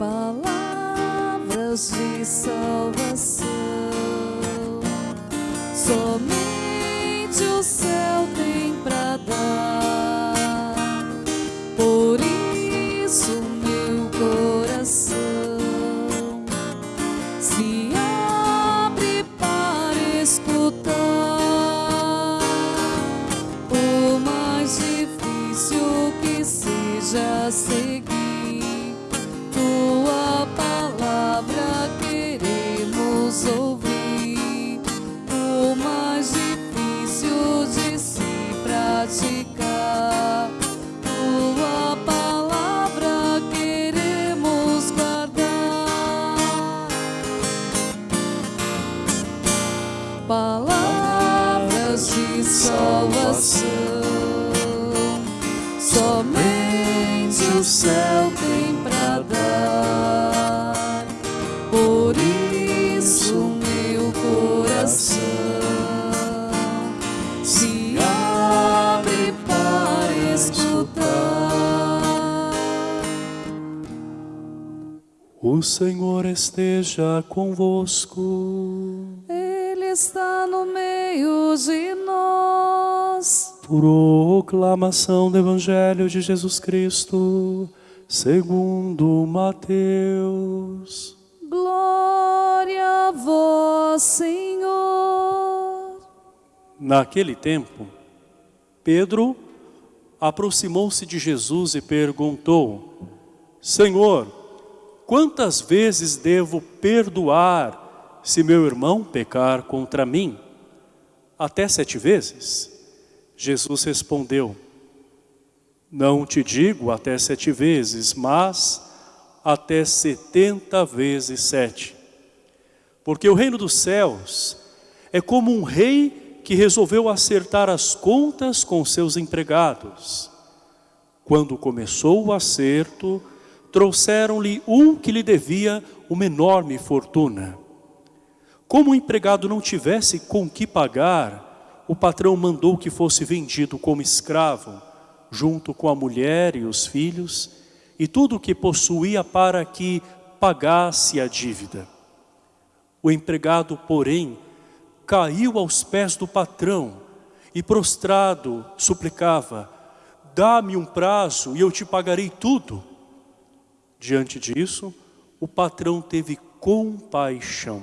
palavras de salvação. Somente o céu tem pra dar. Por isso meu coração se abre para escutar. Por mais difícil que seja seguir o céu tem pra dar. Por isso meu coração se abre para escutar. O Senhor esteja convosco. Ele está no meio de nós. Proclamação do Evangelho de Jesus Cristo, segundo Mateus. Glória a vós, Senhor. Naquele tempo, Pedro aproximou-se de Jesus e perguntou, Senhor, quantas vezes devo perdoar se meu irmão pecar contra mim? Até sete vezes? Jesus respondeu, não te digo até sete vezes, mas até setenta vezes sete. Porque o reino dos céus é como um rei que resolveu acertar as contas com seus empregados. Quando começou o acerto, trouxeram-lhe um que lhe devia uma enorme fortuna. Como o empregado não tivesse com que pagar, o patrão mandou que fosse vendido como escravo, junto com a mulher e os filhos, e tudo o que possuía para que pagasse a dívida. O empregado, porém, caiu aos pés do patrão e prostrado suplicava, dá-me um prazo e eu te pagarei tudo. Diante disso, o patrão teve compaixão.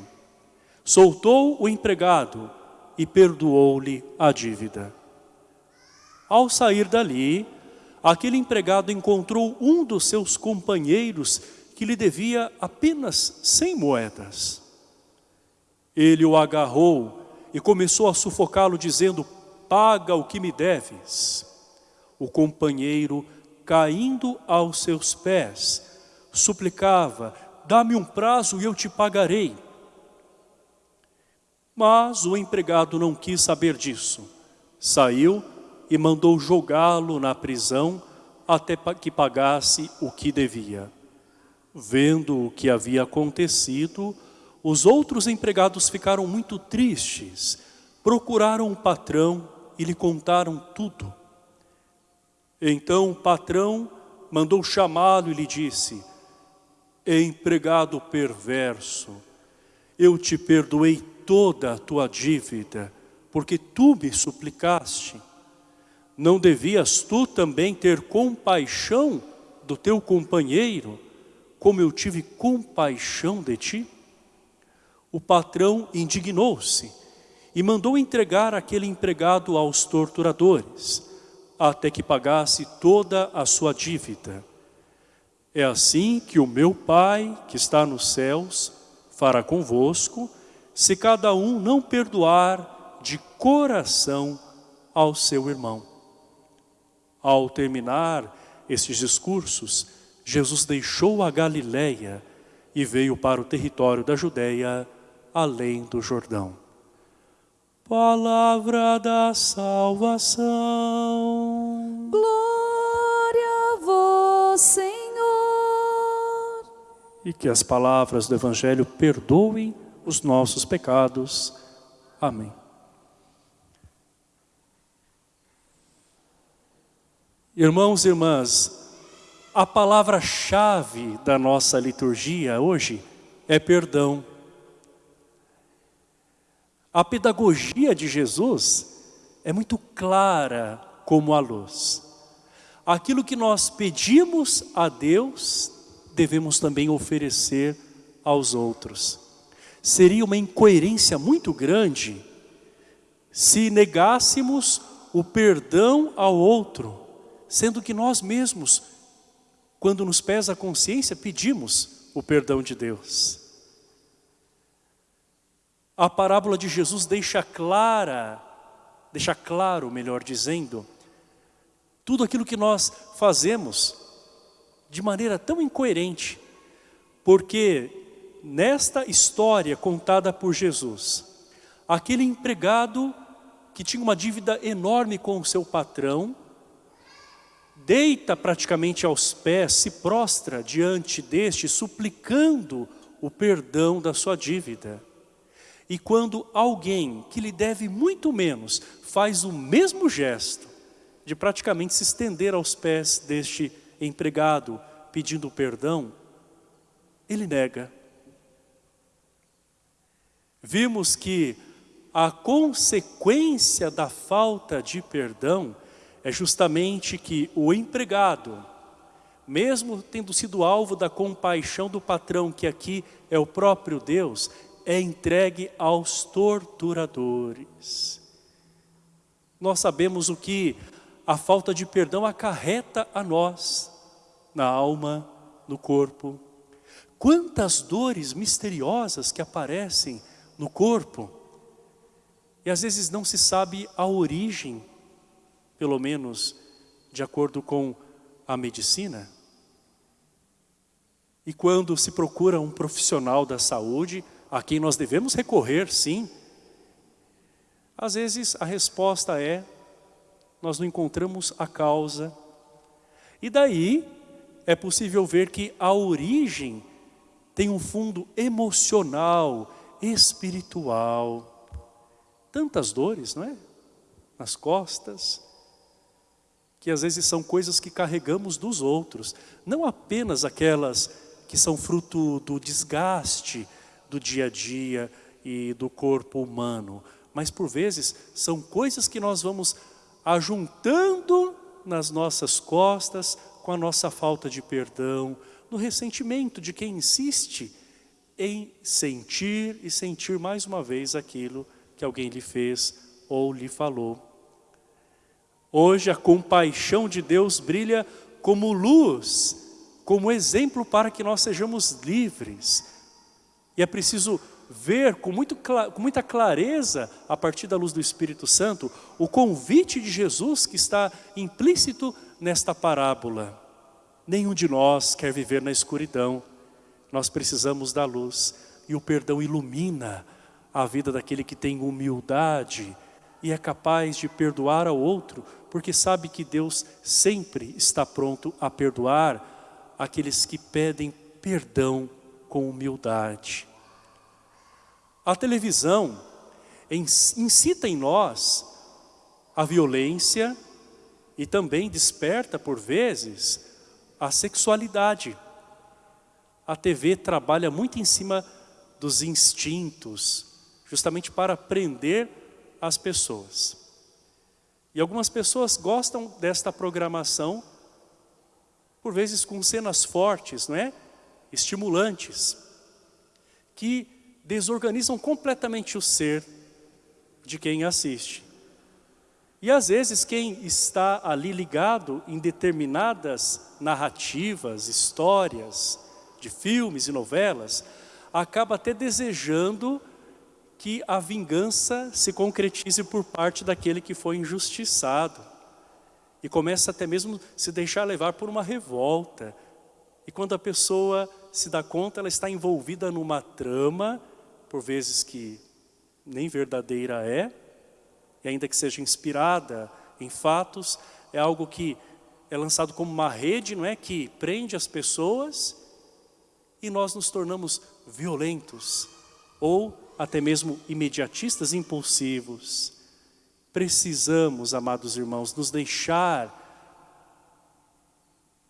Soltou o empregado e perdoou-lhe a dívida. Ao sair dali, aquele empregado encontrou um dos seus companheiros que lhe devia apenas cem moedas. Ele o agarrou e começou a sufocá-lo dizendo, paga o que me deves. O companheiro, caindo aos seus pés, suplicava, dá-me um prazo e eu te pagarei. Mas o empregado não quis saber disso. Saiu e mandou jogá-lo na prisão até que pagasse o que devia. Vendo o que havia acontecido, os outros empregados ficaram muito tristes, procuraram o patrão e lhe contaram tudo. Então o patrão mandou chamá-lo e lhe disse, empregado perverso, eu te perdoei toda a tua dívida, porque tu me suplicaste. Não devias tu também ter compaixão do teu companheiro, como eu tive compaixão de ti? O patrão indignou-se e mandou entregar aquele empregado aos torturadores, até que pagasse toda a sua dívida. É assim que o meu Pai, que está nos céus, fará convosco, se cada um não perdoar de coração ao seu irmão. Ao terminar esses discursos, Jesus deixou a Galileia e veio para o território da Judéia, além do Jordão. Palavra da salvação. Glória a vós, Senhor. E que as palavras do Evangelho perdoem os nossos pecados. Amém. Irmãos e irmãs, a palavra-chave da nossa liturgia hoje é perdão. A pedagogia de Jesus é muito clara como a luz. Aquilo que nós pedimos a Deus, devemos também oferecer aos outros. Seria uma incoerência muito grande se negássemos o perdão ao outro, sendo que nós mesmos, quando nos pesa a consciência, pedimos o perdão de Deus. A parábola de Jesus deixa clara, deixa claro, melhor dizendo, tudo aquilo que nós fazemos de maneira tão incoerente, porque nesta história contada por Jesus, aquele empregado que tinha uma dívida enorme com o seu patrão, deita praticamente aos pés, se prostra diante deste, suplicando o perdão da sua dívida. E quando alguém que lhe deve muito menos, faz o mesmo gesto, de praticamente se estender aos pés deste empregado, pedindo perdão, ele nega. Vimos que a consequência da falta de perdão é justamente que o empregado, mesmo tendo sido alvo da compaixão do patrão, que aqui é o próprio Deus, é entregue aos torturadores. Nós sabemos o que a falta de perdão acarreta a nós, na alma, no corpo. Quantas dores misteriosas que aparecem no corpo, e às vezes não se sabe a origem pelo menos de acordo com a medicina. E quando se procura um profissional da saúde, a quem nós devemos recorrer, sim, às vezes a resposta é, nós não encontramos a causa. E daí é possível ver que a origem tem um fundo emocional, espiritual. Tantas dores, não é? Nas costas, que às vezes são coisas que carregamos dos outros, não apenas aquelas que são fruto do desgaste do dia a dia e do corpo humano, mas por vezes são coisas que nós vamos ajuntando nas nossas costas com a nossa falta de perdão, no ressentimento de quem insiste em sentir e sentir mais uma vez aquilo que alguém lhe fez ou lhe falou. Hoje a compaixão de Deus brilha como luz, como exemplo para que nós sejamos livres. E é preciso ver com, muito, com muita clareza, a partir da luz do Espírito Santo, o convite de Jesus que está implícito nesta parábola. Nenhum de nós quer viver na escuridão. Nós precisamos da luz. E o perdão ilumina a vida daquele que tem humildade e é capaz de perdoar ao outro, porque sabe que Deus sempre está pronto a perdoar aqueles que pedem perdão com humildade. A televisão incita em nós a violência e também desperta, por vezes, a sexualidade. A TV trabalha muito em cima dos instintos, justamente para prender as pessoas. E algumas pessoas gostam desta programação, por vezes com cenas fortes, não é? Estimulantes, que desorganizam completamente o ser de quem assiste. E às vezes quem está ali ligado em determinadas narrativas, histórias, de filmes e novelas, acaba até desejando que a vingança se concretize por parte daquele que foi injustiçado. E começa até mesmo se deixar levar por uma revolta. E quando a pessoa se dá conta, ela está envolvida numa trama, por vezes que nem verdadeira é, e ainda que seja inspirada em fatos, é algo que é lançado como uma rede, não é? Que prende as pessoas e nós nos tornamos violentos ou até mesmo imediatistas impulsivos. Precisamos, amados irmãos, nos deixar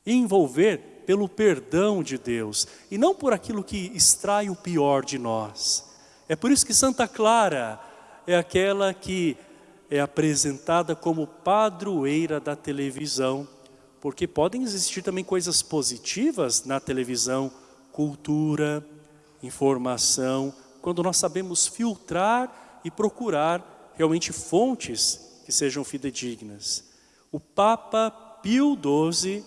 envolver pelo perdão de Deus e não por aquilo que extrai o pior de nós. É por isso que Santa Clara é aquela que é apresentada como padroeira da televisão, porque podem existir também coisas positivas na televisão, cultura, informação, quando nós sabemos filtrar e procurar realmente fontes que sejam fidedignas. O Papa Pio XII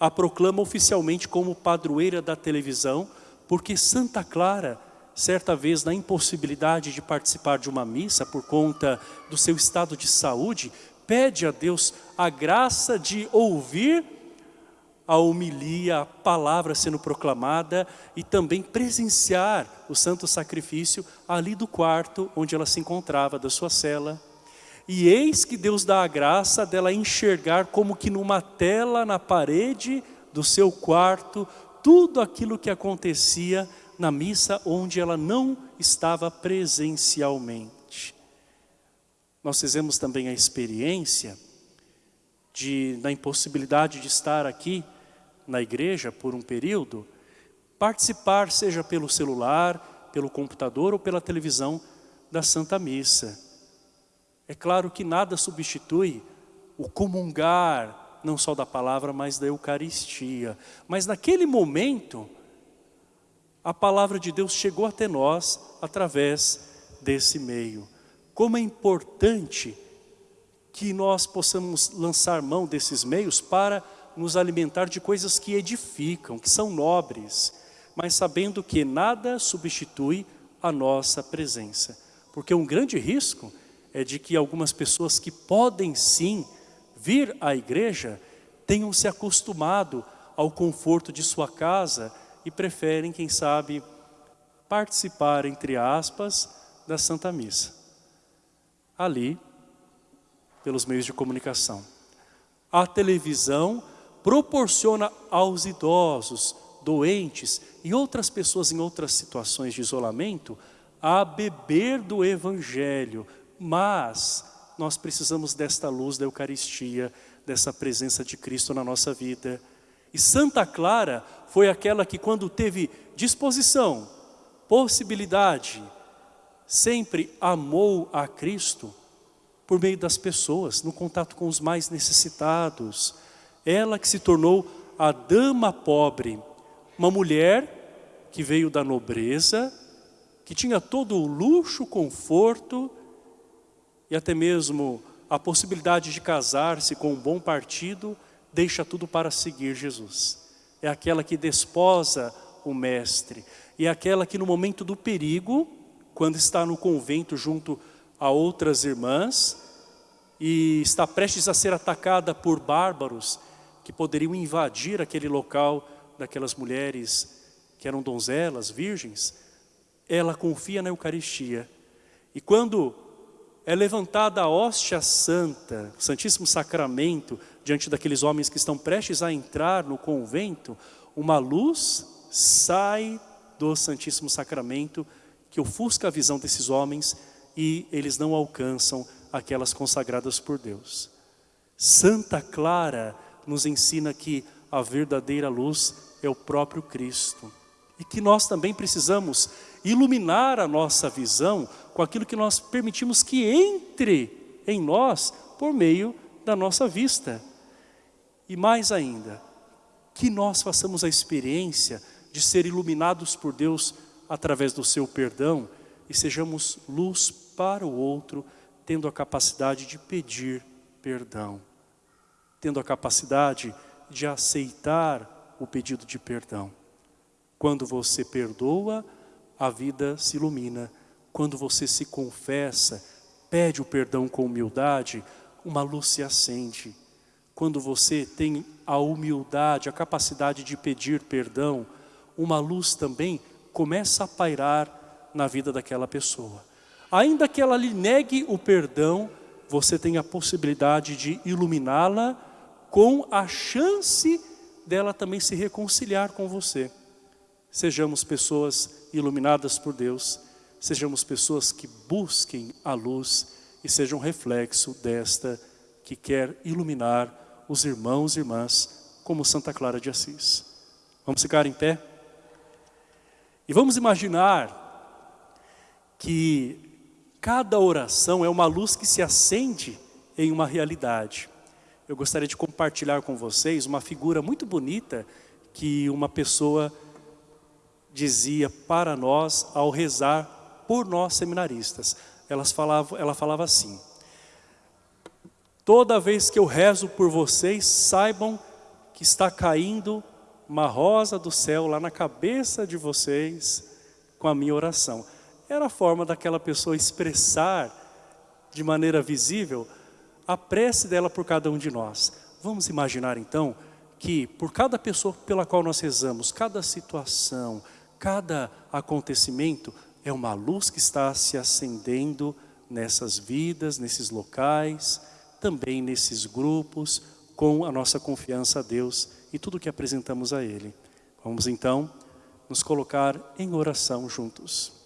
a proclama oficialmente como padroeira da televisão, porque Santa Clara, certa vez na impossibilidade de participar de uma missa por conta do seu estado de saúde, pede a Deus a graça de ouvir a homilia, a palavra sendo proclamada e também presenciar o santo sacrifício ali do quarto onde ela se encontrava, da sua cela. E eis que Deus dá a graça dela enxergar como que numa tela na parede do seu quarto, tudo aquilo que acontecia na missa onde ela não estava presencialmente. Nós fizemos também a experiência de, na impossibilidade de estar aqui na igreja por um período, participar, seja pelo celular, pelo computador ou pela televisão da Santa Missa. É claro que nada substitui o comungar, não só da palavra, mas da Eucaristia. Mas naquele momento, a palavra de Deus chegou até nós através desse meio. Como é importante que nós possamos lançar mão desses meios para nos alimentar de coisas que edificam, que são nobres, mas sabendo que nada substitui a nossa presença. Porque um grande risco é de que algumas pessoas que podem sim vir à igreja tenham se acostumado ao conforto de sua casa e preferem, quem sabe, participar, entre aspas, da Santa Missa. Ali, pelos meios de comunicação. A televisão proporciona aos idosos, doentes e outras pessoas em outras situações de isolamento a beber do Evangelho, mas nós precisamos desta luz da Eucaristia, dessa presença de Cristo na nossa vida. E Santa Clara foi aquela que quando teve disposição, possibilidade, sempre amou a Cristo por meio das pessoas, no contato com os mais necessitados, ela que se tornou a dama pobre, uma mulher que veio da nobreza, que tinha todo o luxo, conforto e até mesmo a possibilidade de casar-se com um bom partido, deixa tudo para seguir Jesus. É aquela que desposa o mestre. E é aquela que no momento do perigo, quando está no convento junto a outras irmãs, e está prestes a ser atacada por bárbaros, que poderiam invadir aquele local daquelas mulheres que eram donzelas, virgens, ela confia na Eucaristia. E quando é levantada a hóstia santa, o Santíssimo Sacramento, diante daqueles homens que estão prestes a entrar no convento, uma luz sai do Santíssimo Sacramento que ofusca a visão desses homens e eles não alcançam aquelas consagradas por Deus. Santa Clara nos ensina que a verdadeira luz é o próprio Cristo. E que nós também precisamos iluminar a nossa visão com aquilo que nós permitimos que entre em nós por meio da nossa vista. E mais ainda, que nós façamos a experiência de ser iluminados por Deus através do seu perdão e sejamos luz para o outro, tendo a capacidade de pedir perdão tendo a capacidade de aceitar o pedido de perdão. Quando você perdoa, a vida se ilumina. Quando você se confessa, pede o perdão com humildade, uma luz se acende. Quando você tem a humildade, a capacidade de pedir perdão, uma luz também começa a pairar na vida daquela pessoa. Ainda que ela lhe negue o perdão, você tem a possibilidade de iluminá-la com a chance dela também se reconciliar com você. Sejamos pessoas iluminadas por Deus, sejamos pessoas que busquem a luz e sejam reflexo desta que quer iluminar os irmãos e irmãs como Santa Clara de Assis. Vamos ficar em pé? E vamos imaginar que cada oração é uma luz que se acende em uma realidade. Eu gostaria de compartilhar com vocês uma figura muito bonita que uma pessoa dizia para nós ao rezar por nós seminaristas. Elas falavam, ela falava assim, toda vez que eu rezo por vocês, saibam que está caindo uma rosa do céu lá na cabeça de vocês com a minha oração. Era a forma daquela pessoa expressar de maneira visível a prece dela por cada um de nós. Vamos imaginar então que por cada pessoa pela qual nós rezamos, cada situação, cada acontecimento, é uma luz que está se acendendo nessas vidas, nesses locais, também nesses grupos, com a nossa confiança a Deus e tudo que apresentamos a Ele. Vamos então nos colocar em oração juntos.